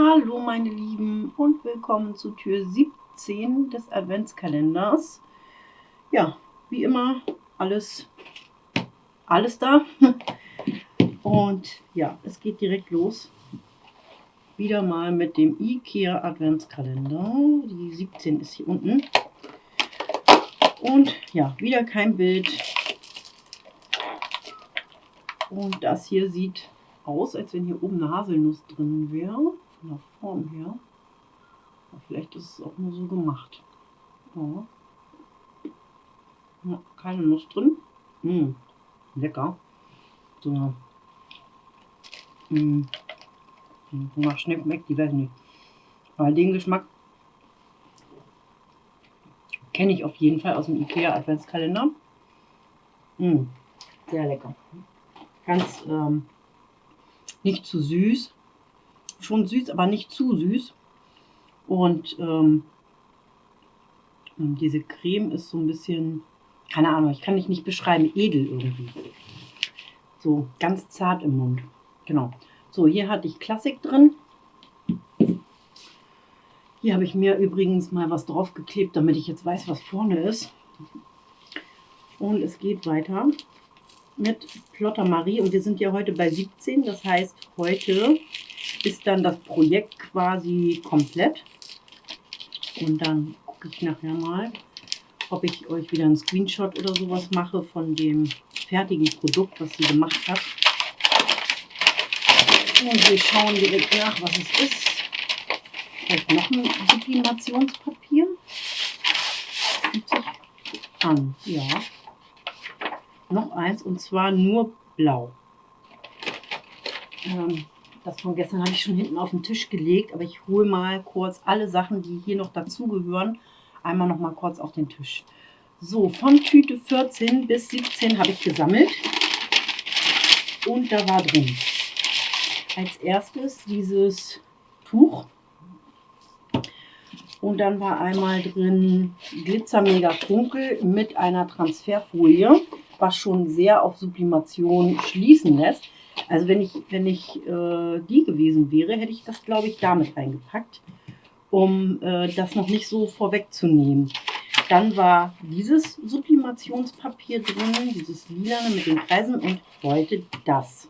Hallo meine Lieben und willkommen zu Tür 17 des Adventskalenders. Ja, wie immer alles, alles da. Und ja, es geht direkt los. Wieder mal mit dem IKEA Adventskalender. Die 17 ist hier unten. Und ja, wieder kein Bild. Und das hier sieht aus, als wenn hier oben eine Haselnuss drin wäre. Von der Form her. Aber vielleicht ist es auch nur so gemacht. Ja. Ja, keine Nuss drin. Mmh, lecker. So. Mmh. Wonach schmeckt die, weiß nicht. Aber den Geschmack kenne ich auf jeden Fall aus dem Ikea Adventskalender. Mmh, sehr lecker. Ganz ähm, nicht zu süß. Schon süß, aber nicht zu süß. Und ähm, diese Creme ist so ein bisschen, keine Ahnung, ich kann dich nicht beschreiben, edel irgendwie. So ganz zart im Mund. Genau. So, hier hatte ich Klassik drin. Hier habe ich mir übrigens mal was draufgeklebt, damit ich jetzt weiß, was vorne ist. Und es geht weiter mit Plotter Marie und wir sind ja heute bei 17. Das heißt, heute ist dann das Projekt quasi komplett. Und dann gucke ich nachher mal, ob ich euch wieder einen Screenshot oder sowas mache von dem fertigen Produkt, was sie gemacht hat. Und wir schauen direkt nach, was es ist. Vielleicht noch ein Sublimationspapier. An, ja noch eins und zwar nur blau. Ähm, das von gestern habe ich schon hinten auf den Tisch gelegt, aber ich hole mal kurz alle Sachen, die hier noch dazugehören, einmal noch mal kurz auf den Tisch. So, von Tüte 14 bis 17 habe ich gesammelt und da war drin als erstes dieses Tuch und dann war einmal drin Glitzer Mega Funkel mit einer Transferfolie was schon sehr auf Sublimation schließen lässt. Also wenn ich, wenn ich äh, die gewesen wäre, hätte ich das, glaube ich, damit reingepackt, um äh, das noch nicht so vorwegzunehmen. Dann war dieses Sublimationspapier drin, dieses lilane mit den Kreisen und heute das.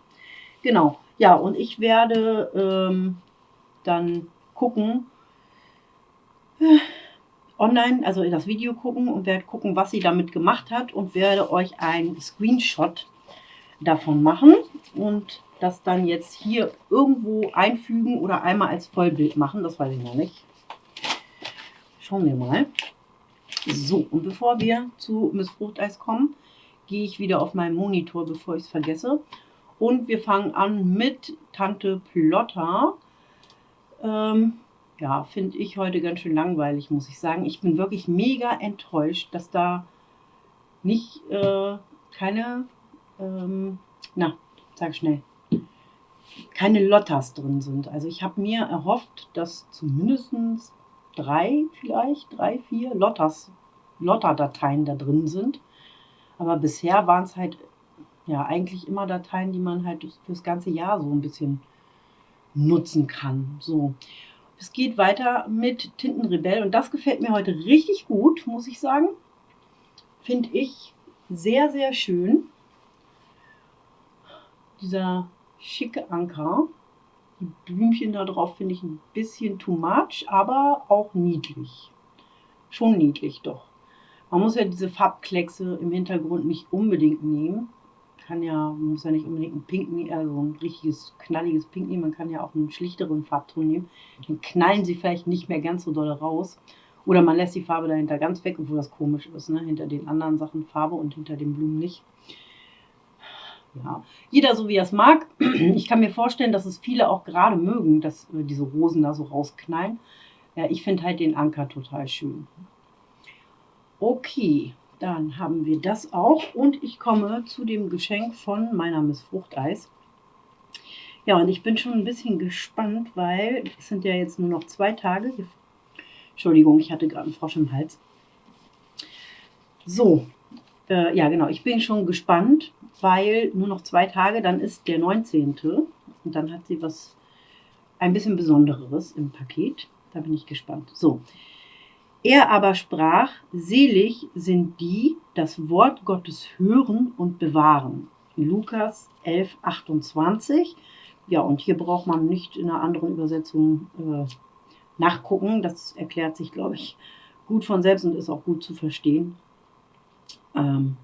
Genau, ja, und ich werde ähm, dann gucken, online, also in das Video gucken und werde gucken, was sie damit gemacht hat und werde euch ein Screenshot davon machen und das dann jetzt hier irgendwo einfügen oder einmal als Vollbild machen. Das weiß ich noch nicht. Schauen wir mal. So, und bevor wir zu Miss Fruchteis kommen, gehe ich wieder auf meinen Monitor, bevor ich es vergesse. Und wir fangen an mit Tante Plotter. Ähm, ja, finde ich heute ganz schön langweilig, muss ich sagen. Ich bin wirklich mega enttäuscht, dass da nicht äh, keine, ähm, na, sag schnell, keine Lottas drin sind. Also ich habe mir erhofft, dass zumindest drei vielleicht, drei, vier Lottas, Lotta-Dateien da drin sind. Aber bisher waren es halt ja eigentlich immer Dateien, die man halt fürs ganze Jahr so ein bisschen nutzen kann. So. Es geht weiter mit Tintenrebell und das gefällt mir heute richtig gut, muss ich sagen. Finde ich sehr, sehr schön. Dieser schicke Anker. Die Blümchen da drauf finde ich ein bisschen too much, aber auch niedlich. Schon niedlich doch. Man muss ja diese Farbkleckse im Hintergrund nicht unbedingt nehmen kann ja, man muss ja nicht unbedingt ein Pink also ein richtiges knalliges Pink nehmen, man kann ja auch einen schlichteren Farbton nehmen. Dann knallen sie vielleicht nicht mehr ganz so doll raus. Oder man lässt die Farbe dahinter ganz weg, obwohl das komisch ist, ne? hinter den anderen Sachen Farbe und hinter den Blumen nicht. Ja, jeder so wie er es mag. Ich kann mir vorstellen, dass es viele auch gerade mögen, dass äh, diese Rosen da so rausknallen. Ja, ich finde halt den Anker total schön. Okay, dann haben wir das auch und ich komme zu dem Geschenk von meiner Miss Fruchteis. Ja, und ich bin schon ein bisschen gespannt, weil es sind ja jetzt nur noch zwei Tage. Entschuldigung, ich hatte gerade einen Frosch im Hals. So, äh, ja genau, ich bin schon gespannt, weil nur noch zwei Tage, dann ist der 19. Und dann hat sie was ein bisschen Besonderes im Paket. Da bin ich gespannt. So. Er aber sprach, selig sind die, das Wort Gottes hören und bewahren. Lukas 11, 28. Ja, und hier braucht man nicht in einer anderen Übersetzung äh, nachgucken. Das erklärt sich, glaube ich, gut von selbst und ist auch gut zu verstehen. Ähm,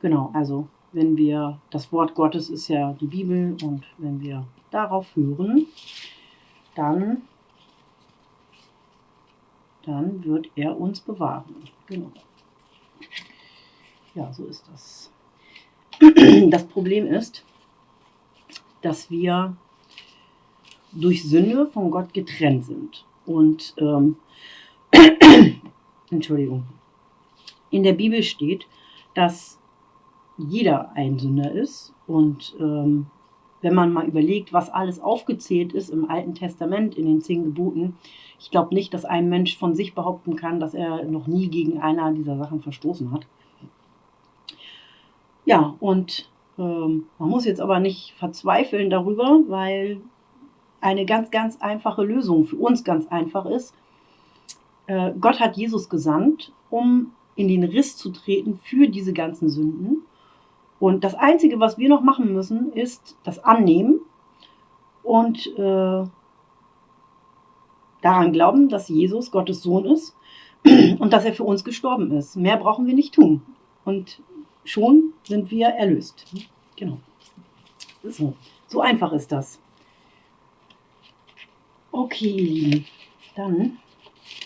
genau, also wenn wir, das Wort Gottes ist ja die Bibel und wenn wir darauf hören, dann, dann wird er uns bewahren. Genau. Ja, so ist das. Das Problem ist, dass wir durch Sünde von Gott getrennt sind. Und ähm, Entschuldigung. In der Bibel steht, dass jeder ein Sünder ist. Und ähm, wenn man mal überlegt, was alles aufgezählt ist im Alten Testament, in den zehn Geboten, ich glaube nicht, dass ein Mensch von sich behaupten kann, dass er noch nie gegen einer dieser Sachen verstoßen hat. Ja, und ähm, man muss jetzt aber nicht verzweifeln darüber, weil eine ganz, ganz einfache Lösung für uns ganz einfach ist. Äh, Gott hat Jesus gesandt, um in den Riss zu treten für diese ganzen Sünden. Und das Einzige, was wir noch machen müssen, ist das Annehmen und äh, daran glauben, dass Jesus Gottes Sohn ist und dass er für uns gestorben ist. Mehr brauchen wir nicht tun. Und schon sind wir erlöst. Genau. So, so einfach ist das. Okay, dann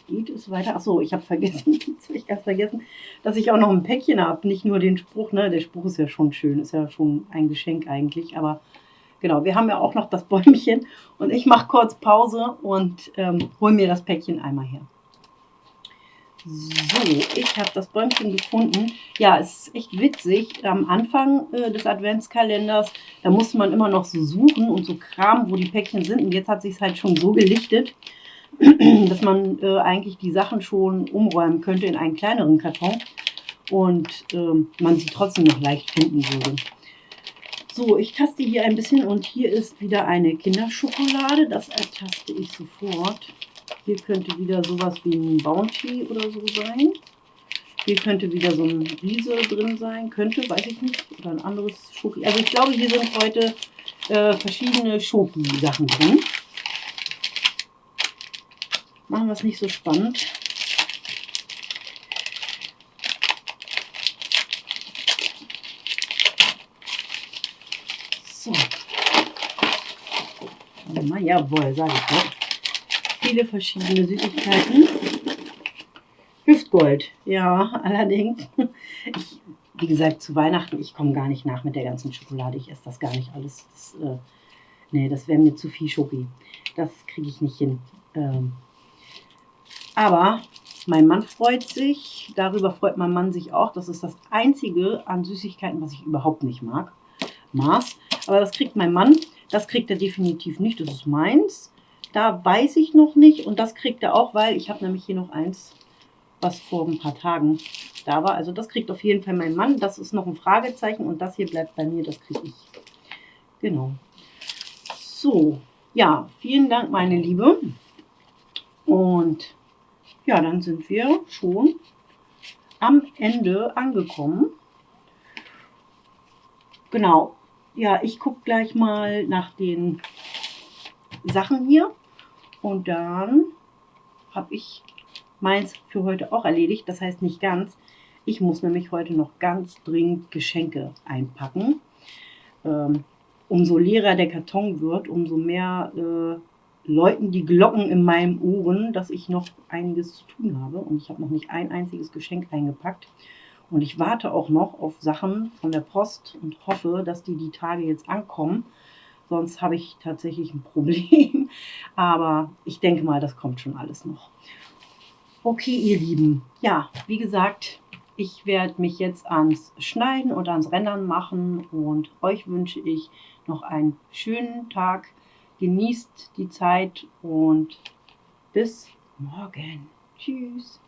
geht es weiter. Achso, ich habe vergessen, ich erst vergessen, dass ich auch noch ein Päckchen habe. Nicht nur den Spruch, ne? Der Spruch ist ja schon schön, ist ja schon ein Geschenk eigentlich. Aber genau, wir haben ja auch noch das Bäumchen. Und ich mache kurz Pause und ähm, hole mir das Päckchen einmal her. So, ich habe das Bäumchen gefunden. Ja, es ist echt witzig. Am Anfang äh, des Adventskalenders, da musste man immer noch so suchen und so kramen, wo die Päckchen sind. Und jetzt hat sich halt schon so gelichtet, dass man äh, eigentlich die Sachen schon umräumen könnte in einen kleineren Karton und äh, man sie trotzdem noch leicht finden würde. So, ich taste hier ein bisschen und hier ist wieder eine Kinderschokolade. Das ertaste ich sofort. Hier könnte wieder sowas wie ein Bounty oder so sein. Hier könnte wieder so ein Riese drin sein. Könnte, weiß ich nicht. Oder ein anderes Schoki. Also ich glaube, hier sind heute äh, verschiedene Schoki-Sachen drin. Machen wir es nicht so spannend. So. Mal, jawohl, sage ich doch. Viele verschiedene Süßigkeiten. Hüftgold, ja, allerdings. Ich, wie gesagt, zu Weihnachten, ich komme gar nicht nach mit der ganzen Schokolade. Ich esse das gar nicht alles. Das, äh, nee, das wäre mir zu viel Schoki. Das kriege ich nicht hin. Ähm, aber mein Mann freut sich, darüber freut mein Mann sich auch. Das ist das Einzige an Süßigkeiten, was ich überhaupt nicht mag. Maß. Aber das kriegt mein Mann. Das kriegt er definitiv nicht. Das ist meins. Da weiß ich noch nicht. Und das kriegt er auch, weil ich habe nämlich hier noch eins, was vor ein paar Tagen da war. Also das kriegt auf jeden Fall mein Mann. Das ist noch ein Fragezeichen. Und das hier bleibt bei mir. Das kriege ich. Genau. So. Ja, vielen Dank, meine Liebe. Und ja, dann sind wir schon am Ende angekommen. Genau. Ja, ich gucke gleich mal nach den Sachen hier. Und dann habe ich meins für heute auch erledigt. Das heißt nicht ganz. Ich muss nämlich heute noch ganz dringend Geschenke einpacken. Ähm, umso leerer der Karton wird, umso mehr äh, läuten die Glocken in meinem Ohren, dass ich noch einiges zu tun habe. Und ich habe noch nicht ein einziges Geschenk eingepackt. Und ich warte auch noch auf Sachen von der Post und hoffe, dass die die Tage jetzt ankommen. Sonst habe ich tatsächlich ein Problem. Aber ich denke mal, das kommt schon alles noch. Okay, ihr Lieben. Ja, wie gesagt, ich werde mich jetzt ans Schneiden und ans Rendern machen. Und euch wünsche ich noch einen schönen Tag genießt die Zeit und bis morgen. Tschüss.